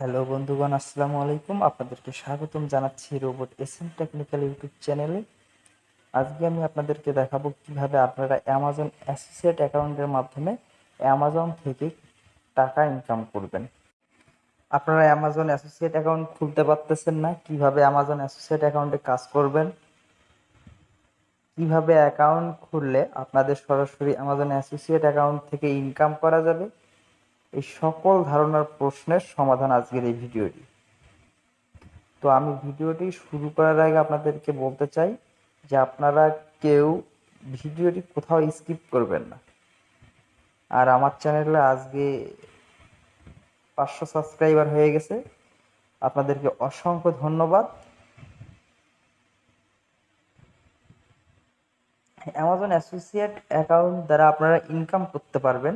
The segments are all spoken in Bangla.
হ্যালো বন্ধুগণ, আসসালামু আলাইকুম। আপনাদেরকে স্বাগতম জানাচ্ছি রোবট এসএম টেকনিক্যাল ইউটিউব চ্যানেলে। আজকে আমি আপনাদেরকে দেখাবো কীভাবে আপনারা অ্যামাজন অ্যাসোসিয়েট অ্যাকাউন্টের মাধ্যমে অ্যামাজন থেকে টাকা ইনকাম করবেন। আপনারা অ্যামাজন অ্যাসোসিয়েট অ্যাকাউন্ট খুলতে পারতেছেন না, কীভাবে অ্যামাজন অ্যাসোসিয়েট অ্যাকাউন্টে কাজ করবেন, কীভাবে অ্যাকাউন্ট খুললে আপনাদের সরাসরি অ্যামাজন অ্যাসোসিয়েট অ্যাকাউন্ট থেকে ইনকাম করা যাবে এই সকল ধারণার প্রশ্নের সমাধান আজকের এই ভিডিওটি। তো আমি ভিডিওটি শুরু করার আগে আপনাদেরকে বলতে চাই যে আপনারা কেউ ভিডিওটি কোথাও স্কিপ করবেন না। আর আমার চ্যানেলে আজকে পাঁচশো সাবস্ক্রাইবার হয়ে গেছে। আপনাদেরকে অসংখ্য ধন্যবাদ। অ্যামাজন অ্যাসোসিয়েট অ্যাকাউন্ট দ্বারা আপনারা ইনকাম করতে পারবেন।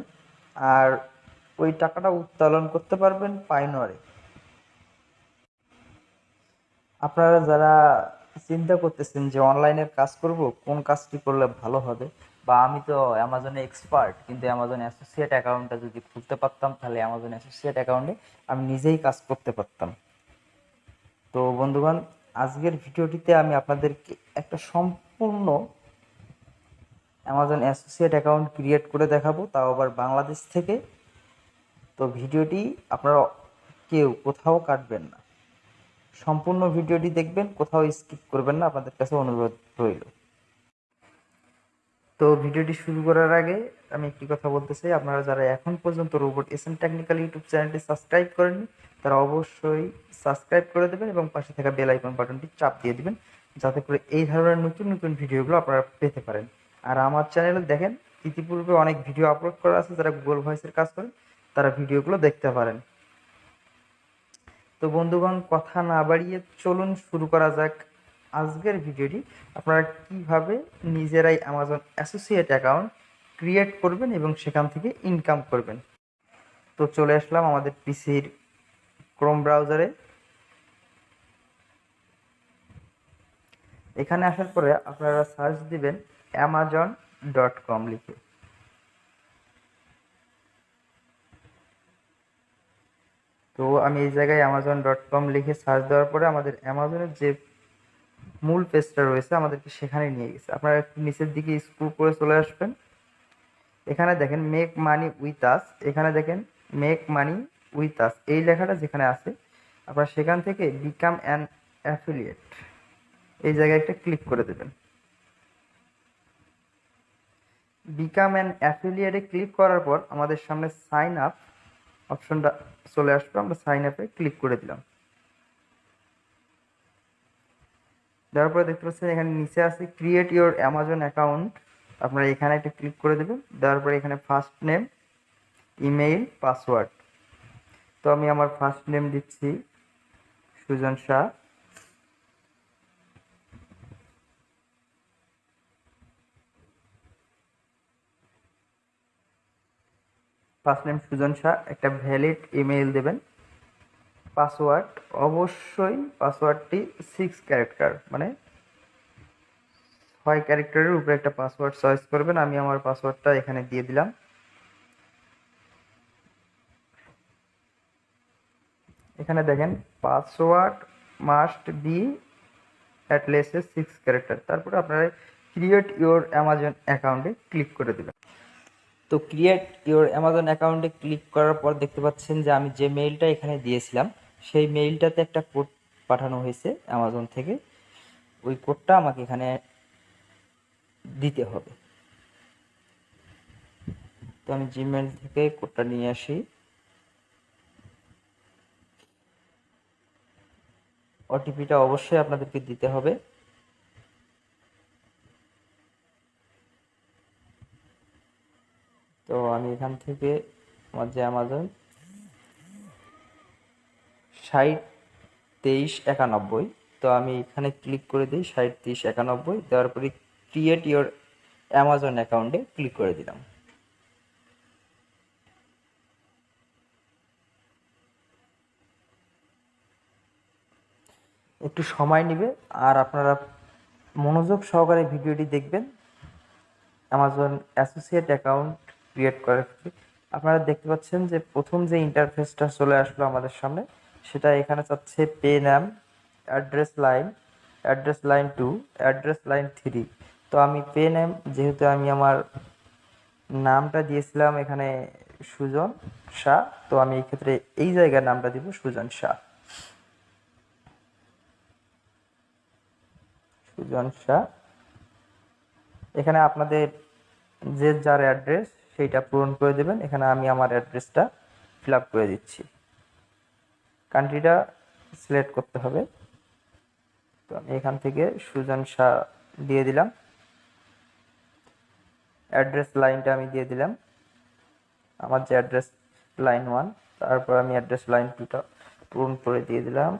আর ওই টাকাটা উত্তোলন করতে পারবেন পাইনরে। আপনারা যারা চিন্তা করতেছেন যে অনলাইনের কাজ করব, কোন কাজটি করলে ভালো হবে? বা আমি তো অ্যামাজনে এক্সপার্ট কিন্তু অ্যামাজন অ্যাসোসিয়েট অ্যাকাউন্টটা যদি খুলতে পারতাম, তাহলে অ্যামাজন অ্যাসোসিয়েট অ্যাকাউন্টে আমি নিজেই কাজ করতে পারতাম। তো বন্ধুগণ, আজকের ভিডিওটিতে আমি আপনাদেরকে একটা সম্পূর্ণ অ্যামাজন অ্যাসোসিয়েট অ্যাকাউন্ট ক্রিয়েট করে দেখাবো। তাও আবার বাংলাদেশ থেকে তো ভিডিওটি আপনারা কেউ কোথাও কাটবেন না। সম্পূর্ণ ভিডিওটি দেখবেন, কোথাও স্কিপ করবেন না, আপনাদের কাছে অনুরোধ রইল। তো ভিডিওটি শুরু করার আগে আমি একটি কথা বলতে চাই। আপনারা যারা এখন পর্যন্ত robot S M technical YouTube চ্যানেলটি সাবস্ক্রাইব করেননি, তারা অবশ্যই সাবস্ক্রাইব করে দেবেন এবং পাশে থাকা বেল আইকন বাটনটি চাপ দিয়ে দিবেন, যাতে করে এই ধরনের নতুন নতুন ভিডিওগুলো আপনারা পেতে পারেন। আর আমার চ্যানেলে দেখেন, ইতিপূর্বে অনেক ভিডিও আপলোড করা আছে, যারা গুগল ভয়েসের কাজ করেন তারা ভিডিওগুলো দেখতে পারেন। তো বন্ধুগণ, কথা না বাড়িয়ে চলুন শুরু করা যাক আজকের ভিডিওটি। আপনারা কীভাবে নিজেরাই অ্যামাজন অ্যাসোসিয়েট অ্যাকাউন্ট ক্রিয়েট করবেন এবং সেখান থেকে ইনকাম করবেন? তো চলে আসলাম আমাদের পিসির ক্রোম ব্রাউজারে এখানে আসার পরে আপনারা সার্চ দিবেন অ্যামাজন ডট কম লিখে। তো আমি এই জায়গায় অ্যামাজন ডট কম লিখে সার্চ দেওয়ার পরে আমাদের অ্যামাজনের যে মূল পেজটা রয়েছে, আমাদেরকে সেখানে নিয়ে গেছে। আপনারা একটু নিচের দিকে স্ক্রু করে চলে আসবেন। এখানে দেখেন মেক মানি উইথ আস এখানে দেখেন মেক মানি উইথ আস এই লেখাটা যেখানে আছে, আপনারা সেখান থেকে বিকাম অ্যান অ্যাফিলিয়েট এই জায়গায় একটা ক্লিক করে দেবেন। বিকাম অ্যান অ্যাফিলিয়েটে ক্লিক করার পর আমাদের সামনে সাইন আপ অপশনটা চলে আসবে, আমরা সাইন আপে ক্লিক করে দিলাম। দেওয়ার পরে দেখতে পাচ্ছেন এখানে নিচে আছে ক্রিয়েট ইউর অ্যামাজন অ্যাকাউন্ট আপনারা এখানে একটা ক্লিক করে দেবেন, দেওয়ার পরে এখানে ফার্স্ট নেম ইমেইল পাসওয়ার্ড তো আমি আমার ফার্স্ট নেম দিচ্ছি, সুজন শাহ। ফার্স্ট নেম সুজন শাহ, একটা ভ্যালিড ইমেইল দেবেন। পাসওয়ার্ড অবশ্যই পাসওয়ার্ডটি সিক্স ক্যারেক্টার মানে ছয় ক্যারেক্টারের উপরে একটা পাসওয়ার্ড চয়েস করবেন। আমি আমার পাসওয়ার্ডটা এখানে দিয়ে দিলাম। এখানে দেখেন password must be at least six character তারপরে আপনারা ক্রিয়েট ইউর অ্যামাজন অ্যাকাউন্টে ক্লিক করে দেবেন। তো ক্রিয়েট ইউর অ্যামাজন অ্যাকাউন্টে ক্লিক করার পর দেখতে পাচ্ছেন যে আমি যে মেইলটা এখানে দিয়েছিলাম, সেই মেইলটাতে একটা কোড পাঠানো হয়েছে অ্যামাজন থেকে। ওই কোডটা আমাকে এখানে দিতে হবে। তো আমি জিমেল থেকে কোডটা নিয়ে আসি। ওটিপিটা অবশ্যই আপনাদেরকে দিতে হবে। তো আমি এখান থেকে আমার যে অ্যামাজন ষাট তেইশ একানব্বই। তো আমি এখানে ক্লিক করে দিই ষাট তেইশ একানব্বই, দেওয়ার পরে ক্রিয়েট ইওর অ্যামাজন অ্যাকাউন্টে ক্লিক করে দিলাম। একটু সময় নেবে আর আপনারা মনোযোগ সহকারে ভিডিওটি দেখবেন। অ্যামাজন অ্যাসোসিয়েট অ্যাকাউন্ট ক্রিয়েট ক্ষেত্রে আপনারা দেখতে পাচ্ছেন যে প্রথম যে ইন্টারফেসটা চলে আসলো আমাদের সামনে, সেটা এখানে চাচ্ছে পে নাম address line address line two address line three তো আমি পে নেম যেহেতু আমি আমার নামটা দিয়েছিলাম এখানে সুজন শাহ, তো আমি এই ক্ষেত্রে এই জায়গার নামটা দিব সুজন শাহ। সুজন শাহ। এখানে আপনাদের যে যার অ্যাড্রেস সেইটা পূরণ করে দেবেন। এখানে আমি আমার অ্যাড্রেসটা ফিল আপ করে দিচ্ছি। কান্ট্রিটা সিলেক্ট করতে হবে। তো আমি এখান থেকে সুজন শাহ দিয়ে দিলাম। অ্যাড্রেস লাইনটা আমি দিয়ে দিলাম। আমার যে অ্যাড্রেস লাইন ওয়ান, তারপর আমি অ্যাড্রেস লাইন টুটা পূরণ করে দিয়ে দিলাম।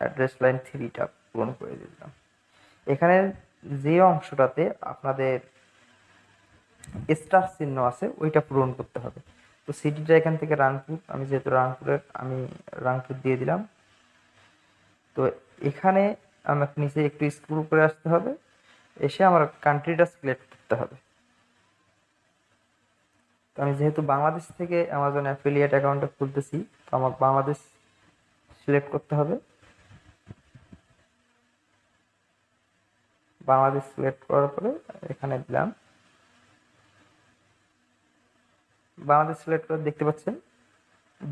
অ্যাড্রেস লাইন থ্রিটা পূরণ করে দিলাম। এখানে যে অংশটাতে আপনাদের স্টার চিহ্ন আছে, ওইটা পূরণ করতে হবে। তো সিটিটা এখান থেকে রাংপুর আমি যেহেতু রাংপুরের আমি রাংপুর দিয়ে দিলাম। তো এখানে আমাকে নিচে একটু স্ক্রু করে আসতে হবে, এসে আমার কান্ট্রিটা সিলেক্ট করতে হবে। তো আমি যেহেতু বাংলাদেশ থেকে অ্যামাজন অ্যাফিলিয়েট অ্যাকাউন্টটা খুলতেছি, তো আমার বাংলাদেশ সিলেক্ট করতে হবে। বাংলাদেশ সিলেক্ট করার পরে এখানে দিলাম। বাংলাদেশ সিলেক্ট করে দেখতে পাচ্ছেন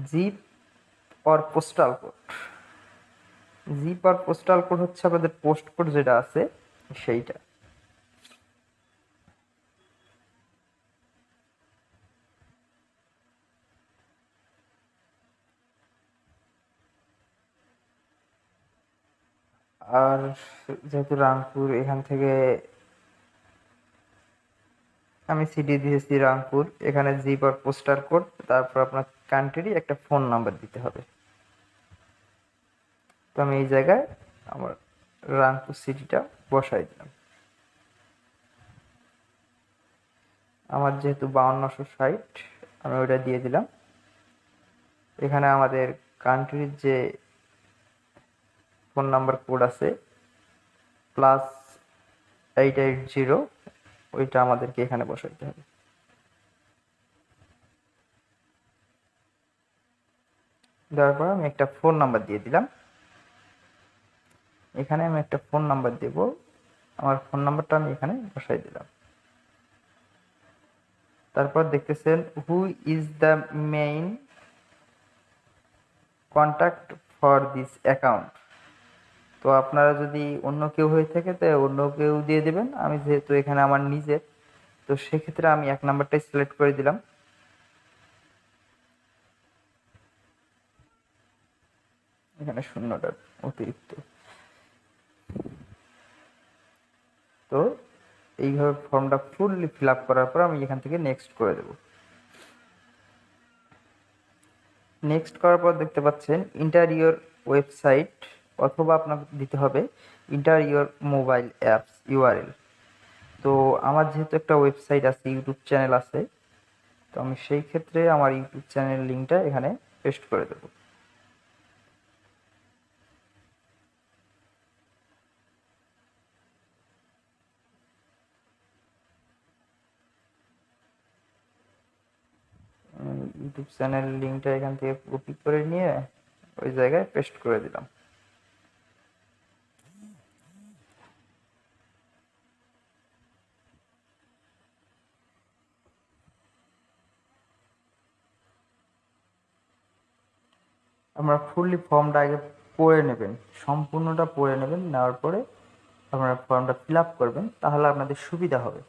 zip or postal code zip R postal code হচ্ছে আপনাদের পোস্ট কোড যেটা আছে, সেইটা। আর যেহেতু রামপুর এখান থেকে আমি সিডি দিয়েছি রামপুর, এখানে জিপ আর পোস্টার কোড তারপর আপনার কান্ট্রি একটা ফোন নাম্বার দিতে হবে। তো আমি এই জায়গায় আমার রামপুর সিটিটা বসাই দিলাম। আমার যেহেতু বাউন্নশো ষাট, আমি ওইটা দিয়ে দিলাম। এখানে আমাদের কান্ট্রির যে ফোন নাম্বার কোড আছে প্লাস এইট এইট জিরো ওইটা আমাদেরকে এখানে বসাইতে হবে। দেওয়ার পর আমি একটা ফোন নাম্বার দিয়ে দিলাম। এখানে আমি একটা ফোন নাম্বার দেব। আমার ফোন নাম্বারটা আমি এখানে বসাই দিলাম। তারপর দেখতেছেন who is the main contact for this account তো আপনারা যদি অন্য কেউ হয়ে থাকে, তো অন্য কেউ দিয়ে দেবেন। আমি যেহেতু এখানে আমার নিজের, তো সেক্ষেত্রে আমি এক নাম্বারটাই সিলেক্ট করে দিলাম। এখানে শূন্যটা অতিরিক্ত। তো এইভাবে ফর্মটা ফুললি ফিল আপ করার পর আমি এখান থেকে নেক্সট করে দেব। নেক্সট করার পর দেখতে পাচ্ছেন ইন্টারিয়র ওয়েবসাইট অথবা আপনাকে দিতে হবে enter your mobile apps URL তো আমার যেহেতু একটা ওয়েবসাইট আছে ইউটিউব চ্যানেল আছে, তো আমি সেই ক্ষেত্রে আমার ইউটিউব চ্যানেল লিঙ্কটা এখানে পেস্ট করে দেবো। ইউটিউব চ্যানেল লিঙ্কটা এখান থেকে কপি করে নিয়ে ওই জায়গায় পেস্ট করে দিলাম। আপনারা ফুললি ফর্মটা আগে পড়ে নেবেন, সম্পূর্ণটা পড়ে নেবেন, নেওয়ার পরে আপনারা ফর্মটা ফিল আপ করবেন, তাহলে আপনাদের সুবিধা হবে।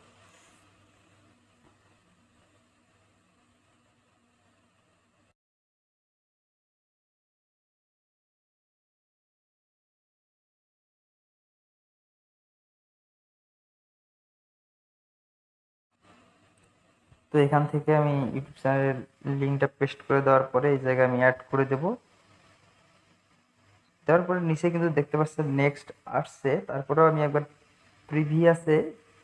তো এখান থেকে আমি ইউটিউব চ্যানেলের লিঙ্কটা পেস্ট করে দেওয়ার পরে এই জায়গায় আমি অ্যাড করে দেব। দেওয়ার পরে নিচে কিন্তু দেখতে পাচ্ছেন নেক্সট আসছে। তারপরেও আমি একবার প্রিভিয়াসে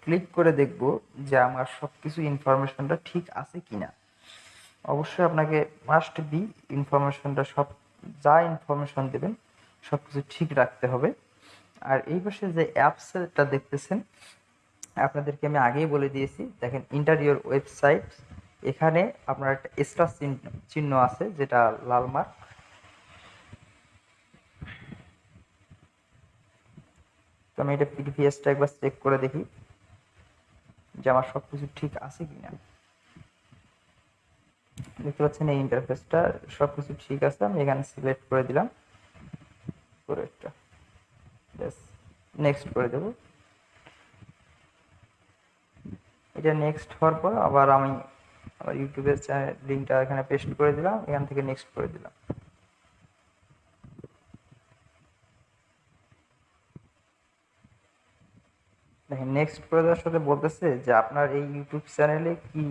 ক্লিক করে দেখব যে আমার সব কিছু ইনফরমেশনটা ঠিক আছে কি না অবশ্যই আপনাকে মাস্ট বি ইনফরমেশনটা সব, যা ইনফরমেশন দেবেন সব কিছু ঠিক রাখতে হবে। আর এই পাশে যে অ্যাপসটা দেখতেছেন, আপনাদেরকে আমি আগেই বলে দিয়েছি। দেখেন ইন্টারিয়র ওয়েবসাইট এখানে আপনার একটা স্টার চিহ্ন আছে, যেটা লাল মার্ক তো আমি এটা পিডিপিএসটা একবার চেক করে দেখি যে আমার সব কিছু ঠিক আছে কি না দেখতে পাচ্ছেন এই ইন্টারফেসটা সব কিছু ঠিক আছে, আমি এখানে সিলেক্ট করে দিলাম। পরেরটা নেক্সট করে দেব। এটা নেক্সট হওয়ার পর আবার আমি আমার ইউটিউবের চ্যানেল লিঙ্কটা এখানে পেস্ট করে দিলাম, এখান থেকে নেক্সট করে দিলাম। দেখেন নেক্সট দেওয়ার সাথে বলতেছে যে, আপনার এই ইউটিউব চ্যানেলে কি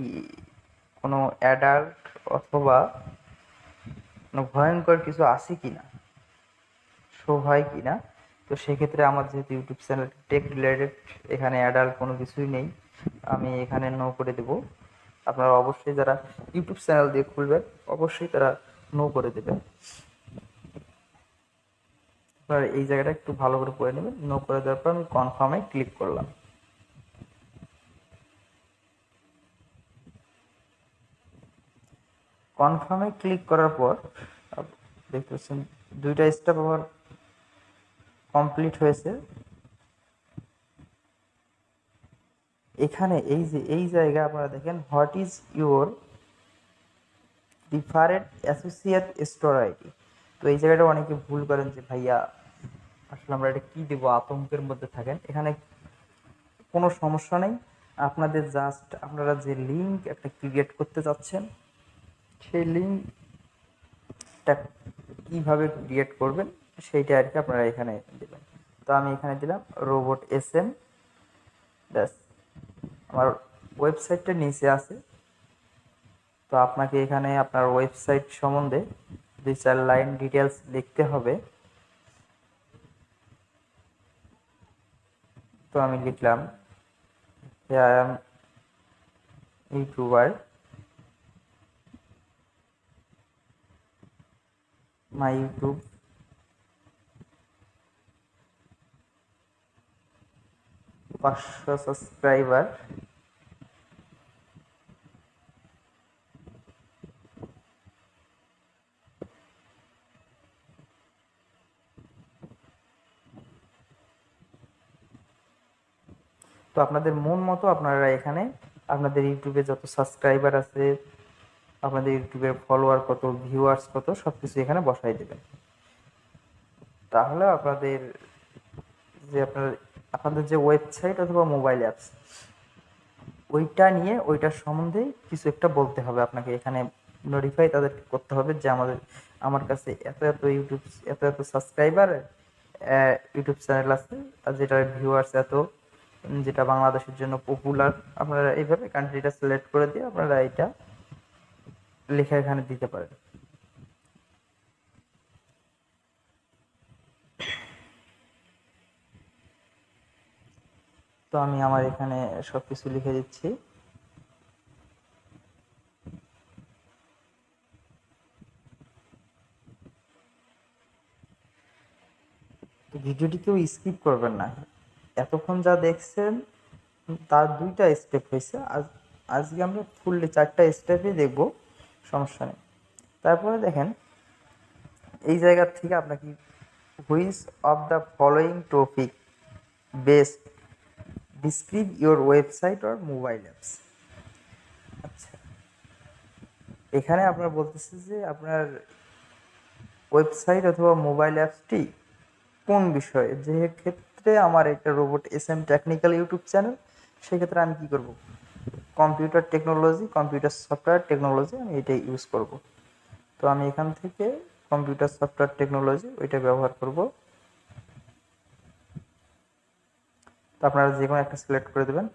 কোনো অ্যাডাল্ট অথবা কোনো ভয়ঙ্কর কিছু আছে কি না শো হয় কি না তো সেক্ষেত্রে আমার যেহেতু ইউটিউব চ্যানেল টেক রিলেটেড এখানে অ্যাডাল্ট কোনো কিছুই নেই, আমি এখানে নো করে দেব। আপনারা অবশ্যই যারা ইউটিউব চ্যানেল দিয়ে খুলবেন, অবশ্যই তারা নো করে দেবেন। আপনারা এই জায়গাটা একটু ভালো করে পড়ে নেবেন। নো করে দেওয়ার পর আমি কনফার্মে ক্লিক করলাম। কনফার্মে ক্লিক করার পর দেখতে পাচ্ছেন, দুইটা স্টেপ আমার কমপ্লিট হয়েছে। এখানে এই যে, এই জায়গা আপনারা দেখেন what is your different associate store ID তো এই জায়গাটা অনেকে ভুল করেন যে, ভাইয়া, আসলে আমরা এটা কী দেবো? আতঙ্কের মধ্যে থাকেন। এখানে কোনো সমস্যা নেই। আপনাদের জাস্ট আপনারা যে লিঙ্ক একটা ক্রিয়েট করতে চাচ্ছেন, সেই লিঙ্কটা কীভাবে ক্রিয়েট করবেন, সেইটা আর কি আপনারা এখানে দেবেন। তো আমি এখানে দিলাম রোবট এস এম ব্যাস, আমার ওয়েবসাইটটা নিচে আছে। তো আপনাকে এখানে আপনার ওয়েবসাইট সম্বন্ধে চার লাইন ডিটেলস লিখতে হবে। তো আমি লিখলাম ইউটিউবার my YouTube পাঁচশো সাবস্ক্রাইবার তো আপনাদের মন মতো আপনারা এখানে আপনাদের ইউটিউবে যত সাবস্ক্রাইবার আছে, আপনাদের ইউটিউবের ফলোয়ার কত ভিউয়ার্স কত সব কিছু এখানে বসাই দেবেন। তাহলে আপনাদের যে আপনার, আপনাদের যে ওয়েবসাইট অথবা মোবাইল অ্যাপস ওইটা নিয়ে, ওইটার সম্বন্ধে কিছু একটা বলতে হবে আপনাকে। এখানে নোটিফাই তাদেরকে করতে হবে যে আমাদের, আমার কাছে এত এত ইউটিউব, এত এত সাবস্ক্রাইবার ইউটিউব চ্যানেল আছে, আর যেটার ভিউয়ার্স এত যেটা বাংলাদেশের জন্য পপুলার আপনারা এইভাবে কান্ট্রিটা সিলেক্ট করে দিয়ে আপনারা এটা লেখা এখানে দিতে পারেন। তো আমি আমার এখানে সব কিছু লিখে দিচ্ছি। ভিডিওটি কেউ স্কিপ করবেন না। এতক্ষণ যা দেখছেন, তার দুইটা স্টেপ হয়েছে। আজ, আজকে আমরা ফুললি চারটা স্টেপই দেখব, সমস্যা নেই। তারপরে দেখেন, এই জায়গার থেকে আপনাকে which of the following topic best describe your website or mobile apps আচ্ছা এখানে আপনার বলতেছে যে আপনার ওয়েবসাইট অথবা মোবাইল অ্যাপসটি কোন বিষয়ে? যে ক্ষেত্রে আমার একটা robot S M technical YouTube channel সেক্ষেত্রে আমি কী করব? Computer technology computer software technology আমি এটাই ইউজ করব। তো আমি এখান থেকে কম্পিউটার সফটওয়্যার টেকনোলজি ওইটা ব্যবহার করব। তো আপনারা যে কোনো একটা সিলেক্ট করে দেবেন।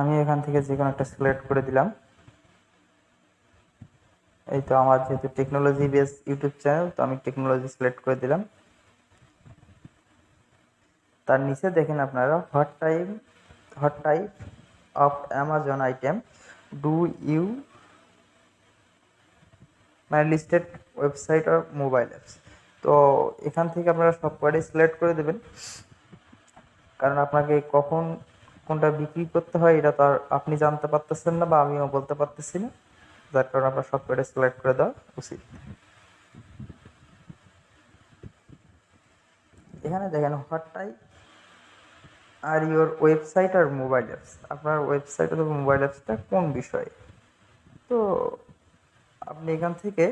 আমি এখান থেকে যে কোনো একটা সিলেক্ট করে দিলাম। এই তো আমার যেহেতু টেকনোলজি বেস ইউটিউব চ্যানেল তো আমি টেকনোলজি সিলেক্ট করে দিলাম। তার নিচে দেখেন আপনারা what time what type of Amazon item do you মানে লিস্টেড ওয়েবসাইট আর মোবাইল অ্যাপস তো এখান থেকে আপনারা সব কয়টাই সিলেক্ট করে দেবেন। কারণ আপনাকে কখন কোনটা বিক্রি করতে হয়, এটা তো আর আপনি জানতে পারতেছেন না বা আমিও বলতে পারতেছি না। যার কারণে আপনার কয়টা সিলেক্ট করে দেওয়া উচিত। এখানে দেখেন what type are your website R mobile apps আপনার ওয়েবসাইট অথবা মোবাইল অ্যাপসটা কোন বিষয়ে? তো আপনি এখান থেকে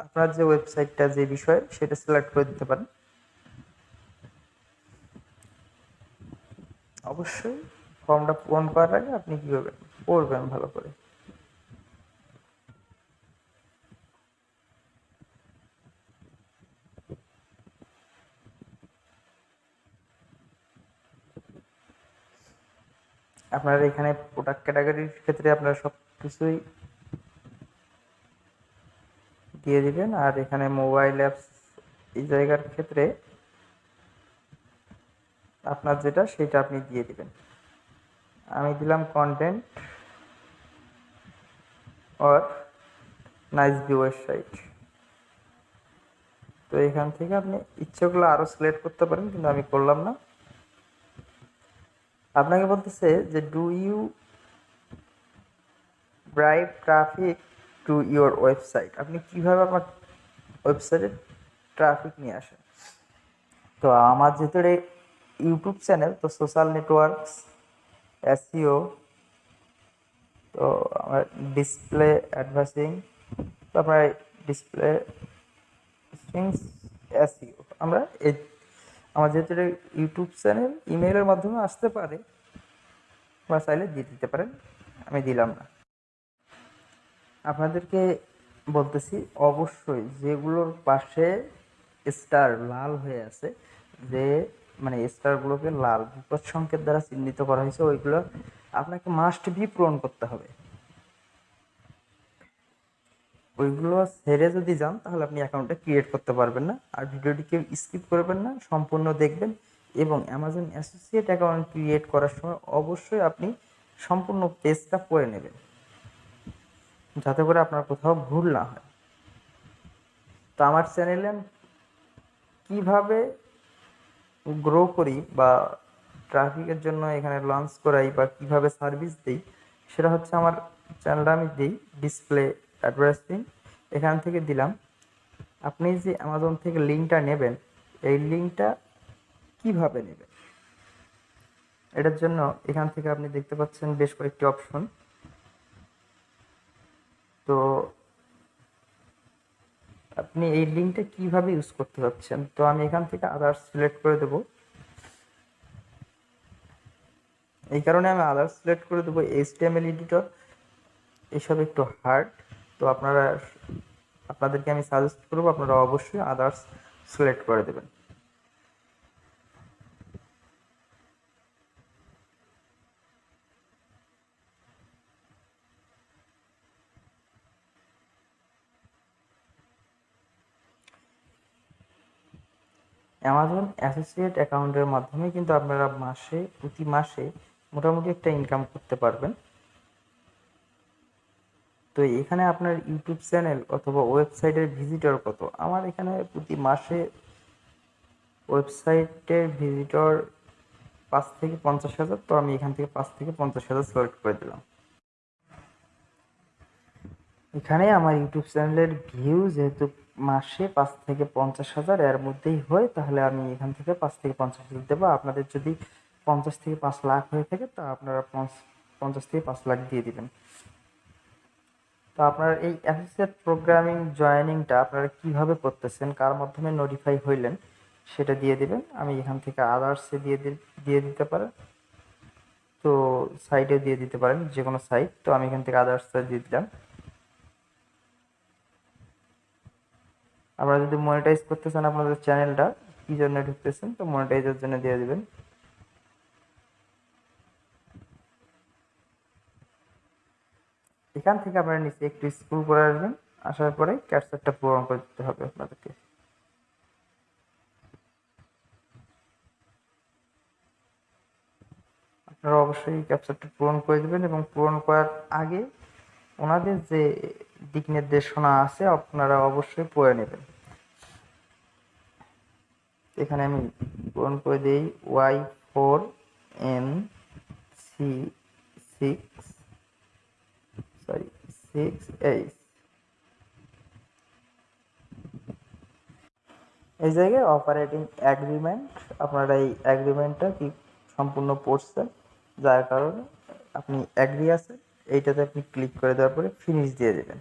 আপনার যে ওয়েবসাইটটা যে বিষয়ে, সেটা সিলেক্ট করে দিতে পারেন। অবশ্যই ফর্মটা পূরণ করার আগে আপনি কী করবেন পড়বেন ভালো করে। আপনার এখানে প্রোডাক্ট ক্যাটাগরির ক্ষেত্রে আপনারা সব কিছুই দিয়ে দিবেন। আর এখানে মোবাইল অ্যাপস এই জায়গার ক্ষেত্রে আপনার যেটা সেটা আপনি দিয়ে দিবেন। আমি দিলাম content or nice view website তো এখান থেকে আপনি ইচ্ছেগুলো আরও সিলেক্ট করতে পারেন, কিন্তু আমি করলাম না। আপনাকে বলতেছে যে do you drive traffic to your website আপনি কীভাবে আপনার ওয়েবসাইটে ট্রাফিক নিয়ে আসেন? তো আমার যেহেতু ইউটিউব চ্যানেল, তো সোশ্যাল নেটওয়ার্কস এসিও তো আমার ডিসপ্লে অ্যাডভার্সিং তো আপনার ডিসপ্লে এসিও আমরা এই আমার যেহেতু এটা ইউটিউব চ্যানেল ইমেলের মাধ্যমে আসতে পারে, বা চাইলে দিয়ে দিতে পারেন, আমি দিলাম না। আপনাদেরকে বলতেছি, অবশ্যই যেগুলোর পাশে স্টার লাল হয়ে আছে, যে মানে স্টারগুলোকে লাল বিপদ সংকেত দ্বারা চিহ্নিত করা হয়েছে, ওইগুলো আপনাকে মাস্ট বি পূরণ করতে হবে। ওইগুলো ছেড়ে যদি যান, তাহলে আপনি অ্যাকাউন্টটা ক্রিয়েট করতে পারবেন না। আর ভিডিওটি কেউ স্কিপ করবেন না, সম্পূর্ণ দেখবেন। এবং অ্যামাজন অ্যাসোসিয়েট অ্যাকাউন্ট ক্রিয়েট করার সময় অবশ্যই আপনি সম্পূর্ণ পেজটা পড়ে নেবেন। যাতে করে আপনার কোথাও ভুল না হয়। তো আমার চ্যানেলে কীভাবে গ্রো করি বা ট্রাফিকের জন্য এখানে লঞ্চ করাই বা কীভাবে সার্ভিস দিই, সেটা হচ্ছে আমার চ্যানেলটা আমি দিই ডিসপ্লে অ্যাডভার্টাইজিং এখান থেকে দিলাম। আপনি যে অ্যামাজন থেকে লিঙ্কটা নেবেন, এই লিঙ্কটা কীভাবে নেবেন? এটার জন্য এখান থেকে আপনি দেখতে পাচ্ছেন বেশ কয়েকটি অপশন। তো আপনি এই লিঙ্কটা কীভাবে ইউজ করতে পারছেন তো আমি এখান থেকে আদার্স সিলেক্ট করে দেব। এই কারণে আমি আদার্স সিলেক্ট করে দেবো। এইচটিএমএল এডিটর এসব একটু হার্ড তো আপনারা, আপনাদেরকে আমি সাজেস্ট করব, আপনারা অবশ্যই আদার্স সিলেক্ট করে দেবেন। অ্যামাজন অ্যাসোসিয়েট অ্যাকাউন্টের মাধ্যমে কিন্তু আপনারা মাসে, প্রতি মাসে মোটামুটি একটা ইনকাম করতে পারবেন। তো এখানে আপনার ইউটিউব চ্যানেল অথবা ওয়েবসাইটের ভিজিটর কত? আমার এখানে প্রতি মাসে ওয়েবসাইটের ভিজিটর পাঁচ থেকে পঞ্চাশ হাজার, তো আমি এখান থেকে পাঁচ থেকে পঞ্চাশ হাজার সিলেক্ট করে দিলাম। এখানে আমার ইউটিউব চ্যানেলের ভিউ যেহেতু মাসে পাঁচ থেকে পঞ্চাশ হাজার, এর মধ্যেই হয়, তাহলে আমি এখান থেকে পাঁচ থেকে পঞ্চাশ হাজার দেবো। আপনাদের যদি পঞ্চাশ থেকে পাঁচ লাখ হয়ে থাকে, তা আপনারা পঞ্চাশ থেকে পাঁচ লাখ দিয়ে দিবেন। তো আপনার এই অ্যাসোসিয়েট প্রোগ্রামিং জয়েনিংটা আপনারা কীভাবে করতেছেন, কার মাধ্যমে নোটিফাই হইলেন, সেটা দিয়ে দিবেন। আমি এখান থেকে আদার্সে দিয়ে দিয়ে দিতে পারেন। তো সাইডে দিয়ে দিতে পারেন যে কোনো সাইট তো আমি এখান থেকে আদার্সে দিয়ে দিলাম। আপনারা যদি মনিটাইজ করতে চান আপনাদের চ্যানেলটা কী জন্য ঢুকতেছেন, তো মনিটাইজের জন্য দিয়ে দিবেন। এখান থেকে আপনারা নিচে একটু স্কুল করে আসবেন, আসার পরে ক্যাপচারটা পূরণ করে দিতে হবে আপনাদেরকে। আপনারা অবশ্যই ক্যাপচারটা পূরণ করে দেবেন এবং পূরণ করার আগে ওনাদের যে দিক নির্দেশনা আছে, আপনারা অবশ্যই পড়ে নেবেন। এখানে আমি পূরণ করে দিই Y four N C six six H এই জায়গায় অপারেটিং অ্যাগ্রিমেন্ট আপনারা এই অ্যাগ্রিমেন্টটা কি সম্পূর্ণ পড়ছেন? যার কারণে আপনি অ্যাগ্রি আছেন, এইটাতে আপনি ক্লিক করে দেওয়ার পরে ফিনিশ দিয়ে দেবেন।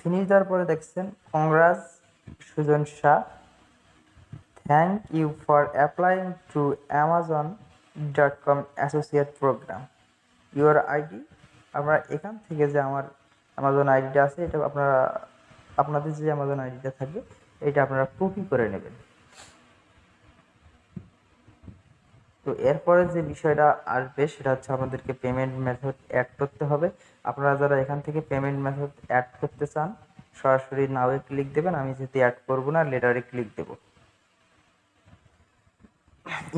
ফিনিশ দেওয়ার পরে দেখছেন congrats Sujan Shah. Thank you for applying to Amazon dot com associate programme your ID আপনারা এখান থেকে যে আমার অ্যামাজন আইডিটা আছে, এটা আপনারা, আপনাদের যে অ্যামাজন আইডিটা থাকবে এটা আপনারা কপি করে নেবেন। তো এরপরে যে বিষয়টা আসবে, সেটা হচ্ছে আমাদেরকে পেমেন্ট মেথড অ্যাড করতে হবে। আপনারা যারা এখান থেকে পেমেন্ট মেথড অ্যাড করতে চান, সরাসরি নাওয়ে ক্লিক দেবেন। আমি যেহেতু অ্যাড করব না লেটারে click Dev.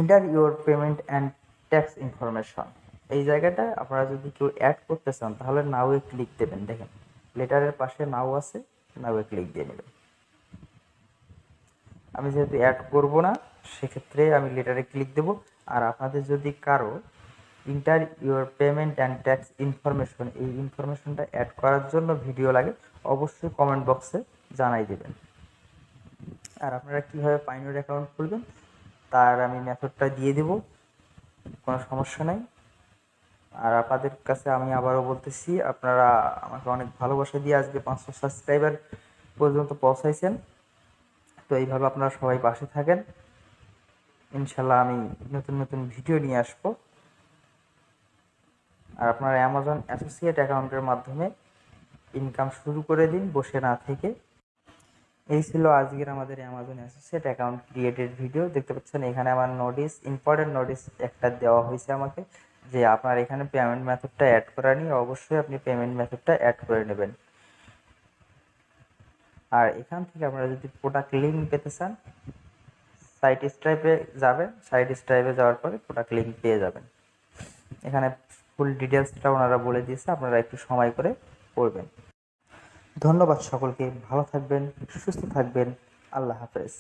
Enter your payment and tax information এই জায়গাটায় আপনারা যদি কেউ অ্যাড করতে চান, তাহলে নাওয়ে ক্লিক দেবেন। দেখেন লেটারের পাশে নাও আছে নাওয়ে ক্লিক দিয়ে নেবেন। আমি যেহেতু অ্যাড করব না, সেক্ষেত্রে আমি লেটারে ক্লিক দেব। আর আপনাদের যদি কারও enter your payment and tax information এই ইনফরমেশনটা অ্যাড করার জন্য ভিডিও লাগে, অবশ্যই কমেন্ট বক্সে জানাই দেবেন। আর আপনারা কীভাবে পাইনোর অ্যাকাউন্ট খুলবেন, তার আমি মেথডটা দিয়ে দেব, কোনো সমস্যা নাই। আর আপনাদের কাছে আমি আবারও বলতেছি, আপনারা আমাকে অনেক ভালোবাসা দিয়ে আজকে পাঁচশো সাবস্ক্রাইবার পর্যন্ত পৌঁছাইছেন। তো এইভাবে আপনারা সবাই পাশে থাকেন। ইনশাল্লাহ আমি নতুন নতুন ভিডিও নিয়ে আসব। আর আপনার অ্যামাজন অ্যাসোসিয়েট অ্যাকাউন্টের মাধ্যমে ইনকাম শুরু করে দিন, বসে না থেকে। এই ছিল আজকের আমাদের Amazon associate account created video দেখতে পাচ্ছেন এখানে আমার নোটিস ইম্পর্টেন্ট নোটিস একটা দেওয়া হয়েছে আমাকে। যে আপনার এখানে পেমেন্ট মেথডটা অ্যাড করা নিয়ে অবশ্যই আপনি পেমেন্ট মেথডটা অ্যাড করে নেবেন। আর এখান থেকে আপনারা যদি প্রোডাক্ট লিঙ্ক পেতে চান সাইট স্ট্রাইপে যাবেন সাইট স্ট্রাইপে যাওয়ার পরে প্রোডাক্ট লিঙ্ক পেয়ে যাবেন। এখানে ফুল ডিটেলসটা ওনারা বলে দিয়েছে, আপনারা একটু সময় করে পড়বেন। ধন্যবাদ সকলকে, ভালো থাকবেন, সুস্থ থাকবেন, আল্লাহ হাফেজ।